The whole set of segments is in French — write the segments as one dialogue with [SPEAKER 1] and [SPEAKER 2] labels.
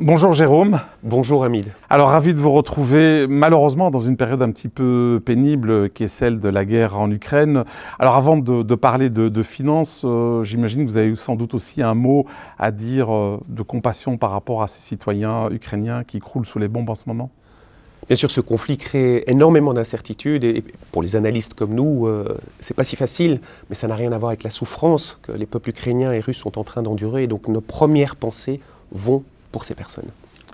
[SPEAKER 1] Bonjour Jérôme.
[SPEAKER 2] Bonjour Hamid.
[SPEAKER 1] Alors ravi de vous retrouver malheureusement dans une période un petit peu pénible qui est celle de la guerre en Ukraine. Alors avant de, parler de, finances, euh, j'imagine que vous avez sans doute aussi un mot à dire euh, de compassion par rapport à ces citoyens ukrainiens qui croulent sous les bombes en ce moment?
[SPEAKER 2] Bien sûr, ce conflit crée énormément d'incertitudes et pour les analystes comme nous, euh, c'est pas si facile, mais ça n'a rien à voir avec la souffrance que les peuples ukrainiens et russes sont en train d'endurer. Donc nos premières pensées vont pour ces personnes.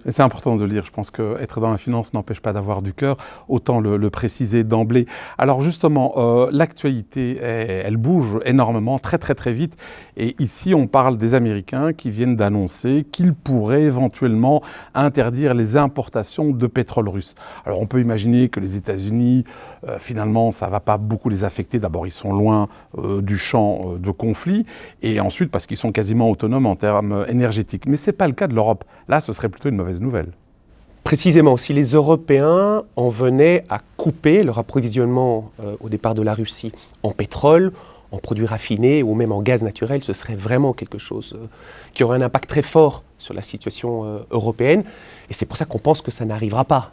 [SPEAKER 1] C'est important de le dire, je pense qu'être dans la finance n'empêche pas d'avoir du cœur, autant le, préciser d'emblée. Alors justement, euh, l'actualité, elle bouge énormément, très très très vite, et ici on parle des Américains qui viennent d'annoncer qu'ils pourraient éventuellement interdire les importations de pétrole russe. Alors on peut imaginer que les États-Unis, euh, finalement, ça ne va pas beaucoup les affecter. D'abord, ils sont loin euh, du champ de conflit, et ensuite parce qu'ils sont quasiment autonomes en termes énergétiques. Mais ce n'est pas le cas de l'Europe. Là, ce serait plutôt une mauvaise
[SPEAKER 2] Précisément, si les Européens en venaient à couper leur approvisionnement euh, au départ de la Russie en pétrole, en produits raffinés ou même en gaz naturel, ce serait vraiment quelque chose euh, qui aurait un impact très fort sur la situation euh, européenne. Et c'est pour ça qu'on pense que ça n'arrivera pas.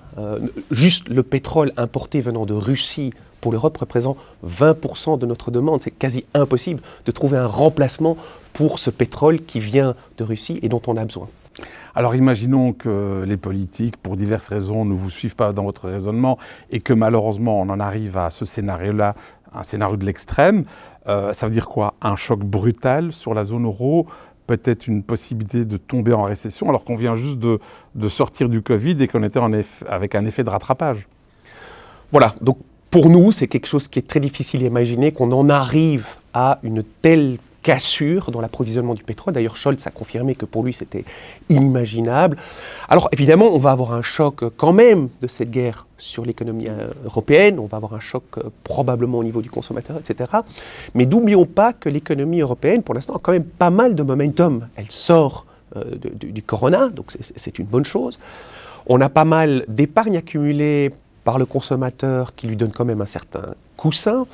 [SPEAKER 2] juste le pétrole importé venant de Russie pour l'Europe représente 20% de notre demande. C'est quasi impossible de trouver un remplacement pour ce pétrole qui vient de Russie et dont on a besoin.
[SPEAKER 1] Alors imaginons que les politiques, pour diverses raisons, ne vous suivent pas dans votre raisonnement et que malheureusement on en arrive à ce scénario-là, un scénario de l'extrême. Euh, ça veut dire quoi? Un choc brutal sur la zone euro peut-être une possibilité de tomber en récession alors qu'on vient juste de, sortir du Covid et qu'on était avec un effet de rattrapage?
[SPEAKER 2] Voilà, donc pour nous, c'est quelque chose qui est très difficile à imaginer, qu'on en arrive à une telle cassure dans l'approvisionnement du pétrole. D'ailleurs, Scholz a confirmé que pour lui, c'était inimaginable. Alors, évidemment, on va avoir un choc quand même de cette guerre sur l'économie euh, européenne, on va avoir un choc euh, probablement au niveau du consommateur, etc. Mais n'oublions pas que l'économie européenne, pour l'instant, a quand même pas mal de momentum. Elle sort euh, du corona, donc c'est une bonne chose. On a pas mal d'épargne accumulée par le consommateur qui lui donne quand même un certain coussin.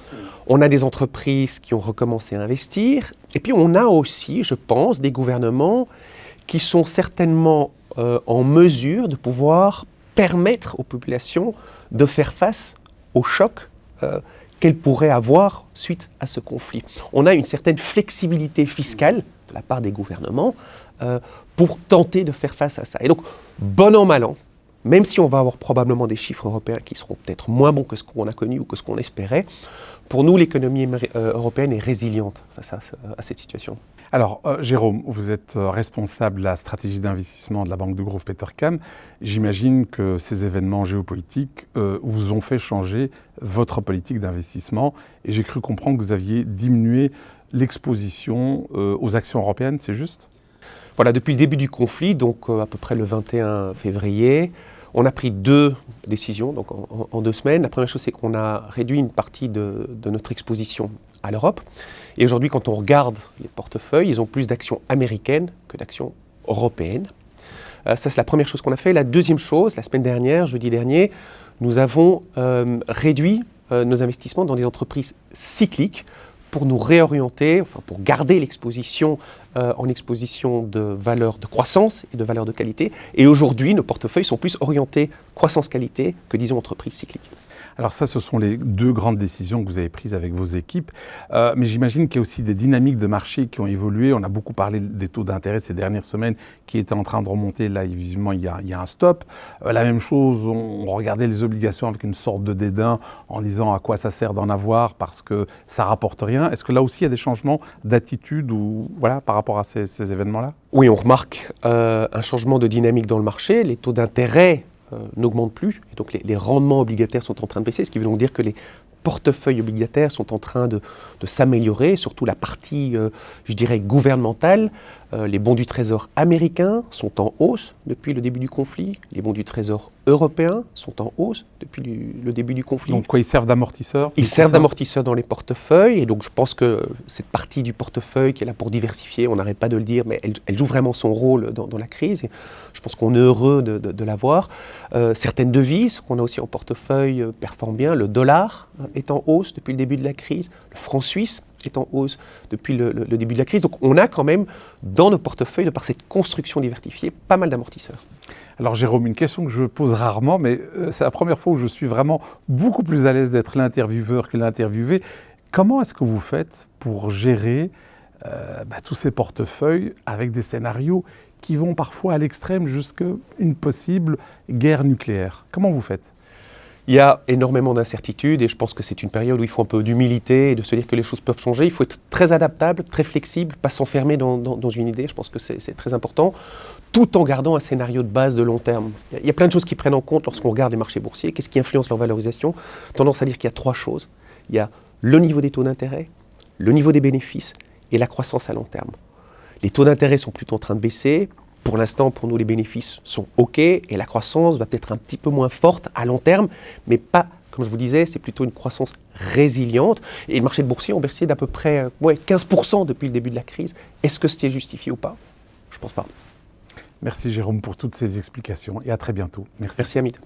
[SPEAKER 2] On a des entreprises qui ont recommencé à investir. Et puis on a aussi, je pense, des gouvernements qui sont certainement euh, en mesure de pouvoir permettre aux populations de faire face au choc euh, qu'elles pourraient avoir suite à ce conflit. On a une certaine flexibilité fiscale de la part des gouvernements euh, pour tenter de faire face à ça. Et donc, bon an, mal an, même si on va avoir probablement des chiffres européens qui seront peut-être moins bons que ce qu'on a connu ou que ce qu'on espérait, pour nous, l'économie euh, européenne est résiliente face à, cette situation.
[SPEAKER 1] Alors, euh, Jérôme, vous êtes euh, responsable de la stratégie d'investissement de la Banque de Grove Petercam. J'imagine que ces événements géopolitiques vous ont fait changer votre politique d'investissement. Et j'ai cru comprendre que vous aviez diminué l'exposition aux actions européennes, c'est juste?
[SPEAKER 2] Voilà, depuis le début du conflit, donc à peu près le 21 février, on a pris deux décisions donc en, deux semaines. La première chose, c'est qu'on a réduit une partie de, notre exposition à l'Europe. Et aujourd'hui, quand on regarde les portefeuilles, ils ont plus d'actions américaines que d'actions européennes. Euh, ça, c'est la première chose qu'on a fait. La deuxième chose, la semaine dernière, jeudi dernier, nous avons euh, réduit euh, nos investissements dans des entreprises cycliques pour nous réorienter, enfin pour garder l'exposition euh, en exposition de valeurs de croissance et de valeurs de qualité. Et aujourd'hui, nos portefeuilles sont plus orientés croissance-qualité que, disons, entreprise cyclique.
[SPEAKER 1] Alors ça, ce sont les deux grandes décisions que vous avez prises avec vos équipes. Euh, mais j'imagine qu'il y a aussi des dynamiques de marché qui ont évolué. On a beaucoup parlé des taux d'intérêt ces dernières semaines qui étaient en train de remonter. Là, visiblement, il y a, un stop. Euh, la même chose, on, regardait les obligations avec une sorte de dédain en disant à quoi ça sert d'en avoir parce que ça rapporte rien. Est-ce que là aussi, il y a des changements d'attitude ou voilà par rapport à ces, événements-là?
[SPEAKER 2] Oui, on remarque euh, un changement de dynamique dans le marché. Les taux d'intérêt euh, n'augmentent plus. Et donc les, rendements obligataires sont en train de baisser, ce qui veut donc dire que les portefeuilles obligataires sont en train de, s'améliorer, surtout la partie, euh, je dirais, gouvernementale. Euh, les bons du Trésor américains sont en hausse depuis le début du conflit. Les bons du Trésor européens sont en hausse depuis le début du conflit.
[SPEAKER 1] Donc quoi, ils servent d'amortisseurs
[SPEAKER 2] Ils servent d'amortisseurs dans les portefeuilles. Et donc je pense que cette partie du portefeuille qui est là pour diversifier, on n'arrête pas de le dire, mais elle, joue vraiment son rôle dans, la crise. Et je pense qu'on est heureux de, de, l'avoir. Euh, certaines devises qu'on a aussi en portefeuille performent bien. Le dollar est en hausse depuis le début de la crise. Le franc suisse est en hausse depuis le, le début de la crise. Donc on a quand même dans nos portefeuilles, de par cette construction diversifiée, pas mal d'amortisseurs.
[SPEAKER 1] Alors Jérôme, une question que je pose rarement, mais euh, c'est la première fois où je suis vraiment beaucoup plus à l'aise d'être l'intervieweur que l'interviewé. Comment est-ce que vous faites pour gérer euh, bah, tous ces portefeuilles avec des scénarios qui vont parfois à l'extrême jusqu'à une possible guerre nucléaire? Comment vous faites?
[SPEAKER 2] Il y a énormément d'incertitudes et je pense que c'est une période où il faut un peu d'humilité et de se dire que les choses peuvent changer. Il faut être très adaptable, très flexible, pas s'enfermer dans, dans, une idée. Je pense que c'est très important, tout en gardant un scénario de base de long terme. Il y a plein de choses qui prennent en compte lorsqu'on regarde les marchés boursiers. Qu'est-ce qui influence leur valorisation? Tendance à dire qu'il y a trois choses. Il y a le niveau des taux d'intérêt, le niveau des bénéfices et la croissance à long terme. Les taux d'intérêt sont plutôt en train de baisser. Pour l'instant, pour nous, les bénéfices sont OK et la croissance va peut-être un petit peu moins forte à long terme, mais pas, comme je vous disais, c'est plutôt une croissance résiliente. Et le marché de boursier ont baissé d'à peu près euh, ouais, 15% depuis le début de la crise. Est-ce que c'était justifié ou pas? Je ne pense pas.
[SPEAKER 1] Merci Jérôme pour toutes ces explications et à très bientôt.
[SPEAKER 2] Merci. Merci Hamid.